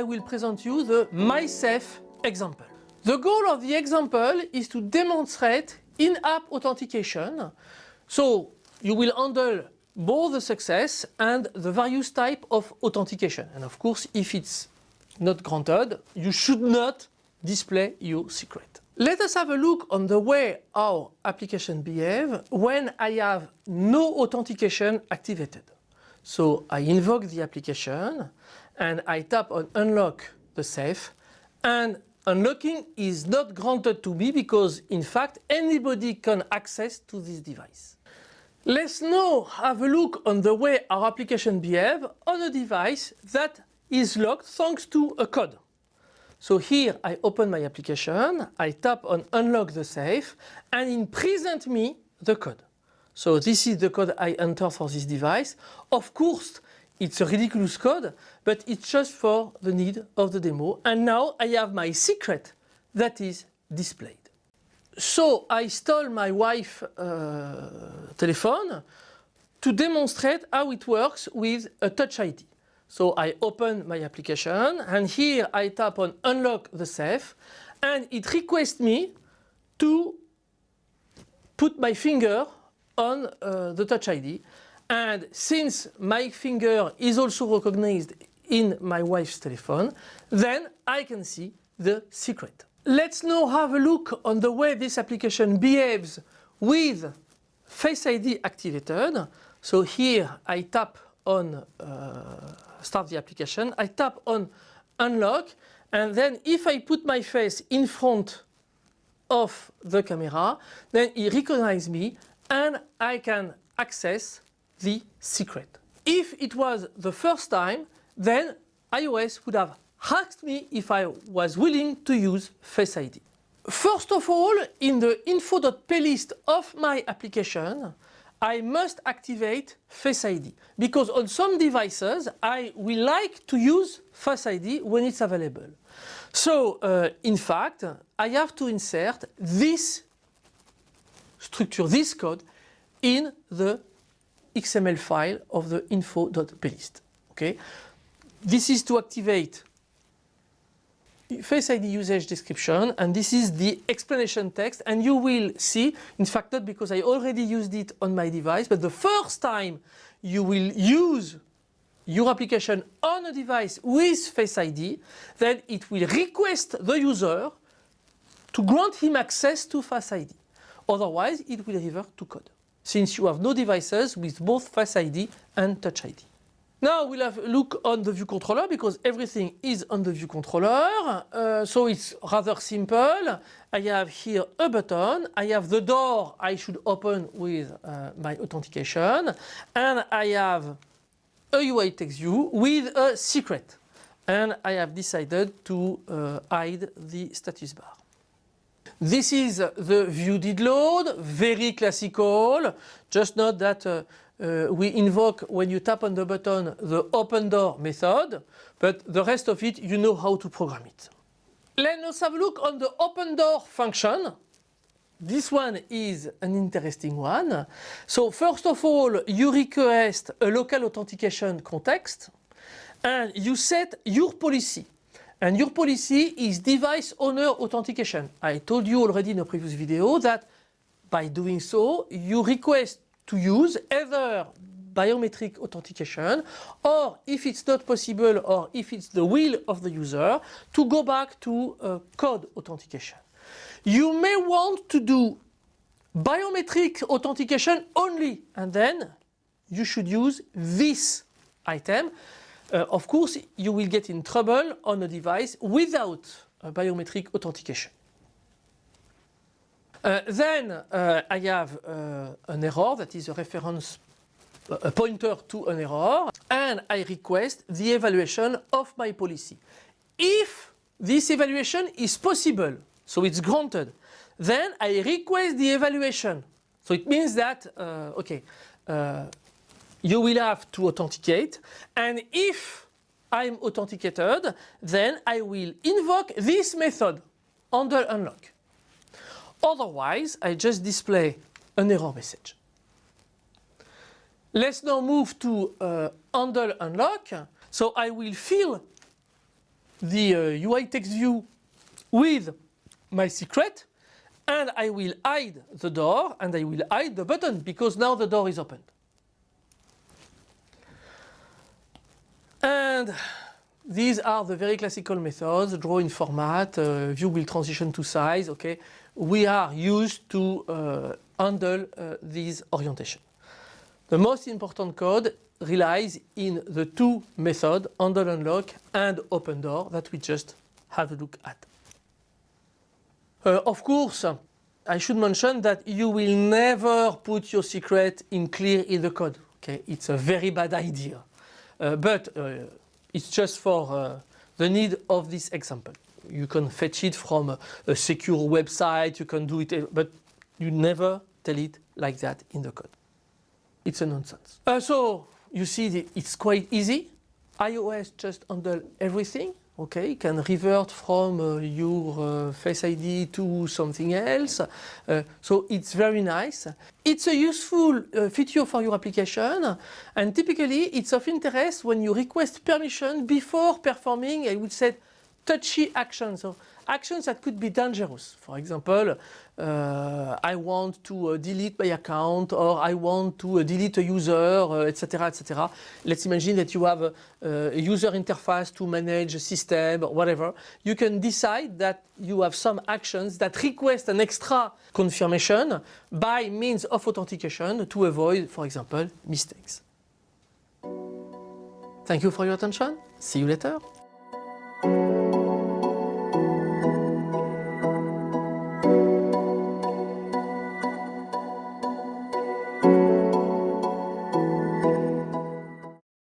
I will present you the MySafe example. The goal of the example is to demonstrate in-app authentication. So you will handle both the success and the various type of authentication. And of course, if it's not granted, you should not display your secret. Let us have a look on the way our application behave when I have no authentication activated. So I invoke the application and I tap on unlock the safe and unlocking is not granted to me because in fact anybody can access to this device. Let's now have a look on the way our application behave on a device that is locked thanks to a code. So here I open my application, I tap on unlock the safe and it present me the code. So this is the code I enter for this device. Of course it's a ridiculous code but it's just for the need of the demo and now I have my secret that is displayed. So I stole my wife's uh, telephone to demonstrate how it works with a touch ID. So I open my application and here I tap on unlock the safe and it requests me to put my finger on uh, the touch ID and since my finger is also recognized in my wife's telephone then I can see the secret. Let's now have a look on the way this application behaves with Face ID activated. So here I tap on uh, start the application, I tap on unlock and then if I put my face in front of the camera then it recognizes me and I can access the secret. If it was the first time then iOS would have asked me if I was willing to use Face ID. First of all, in the info.plist of my application, I must activate Face ID because on some devices I will like to use Face ID when it's available. So uh, in fact I have to insert this structure, this code in the XML file of the info.plist. Okay, This is to activate Face ID usage description and this is the explanation text and you will see, in fact not because I already used it on my device, but the first time you will use your application on a device with Face ID, then it will request the user to grant him access to Face ID. Otherwise, it will revert to code, since you have no devices with both Face ID and Touch ID. Now we'll have a look on the view controller because everything is on the view controller. Uh, so it's rather simple. I have here a button. I have the door I should open with uh, my authentication. And I have a UI text view with a secret. And I have decided to uh, hide the status bar. This is the view did load, very classical. Just note that uh, uh, we invoke when you tap on the button the open door method, but the rest of it you know how to program it. Let's have a look on the open door function. This one is an interesting one. So first of all you request a local authentication context and you set your policy. And your policy is device owner authentication. I told you already in a previous video that by doing so you request to use either biometric authentication or if it's not possible or if it's the will of the user to go back to uh, code authentication. You may want to do biometric authentication only and then you should use this item. Uh, of course you will get in trouble on a device without biometric authentication. Uh, then uh, I have uh, an error that is a reference a pointer to an error and I request the evaluation of my policy. If this evaluation is possible, so it's granted, then I request the evaluation. So it means that, uh, okay, uh, you will have to authenticate and if I'm authenticated, then I will invoke this method handle unlock. Otherwise, I just display an error message. Let's now move to uh, handle unlock. So I will fill the uh, UI text view with my secret and I will hide the door and I will hide the button because now the door is opened. And these are the very classical methods, draw in format, uh, view will transition to size, okay. We are used to uh, handle uh, these orientation. The most important code relies in the two methods, handle unlock and open door that we just have a look at. Uh, of course, I should mention that you will never put your secret in clear in the code. Okay, it's a very bad idea. Uh, but uh, it's just for uh, the need of this example. You can fetch it from a, a secure website, you can do it, but you never tell it like that in the code. It's a nonsense. Uh, so you see the, it's quite easy. iOS just handle everything. Okay, can revert from uh, your uh, Face ID to something else. Uh, so it's very nice. It's a useful uh, feature for your application and typically it's of interest when you request permission before performing, I would say, touchy actions. So actions that could be dangerous. For example, uh, I want to uh, delete my account or I want to uh, delete a user, etc., etc. Let's imagine that you have a, a, user interface to manage a system or whatever. You can decide that you have some actions that request an extra confirmation by means of authentication to avoid, for example, mistakes. Thank you for your attention. See you later.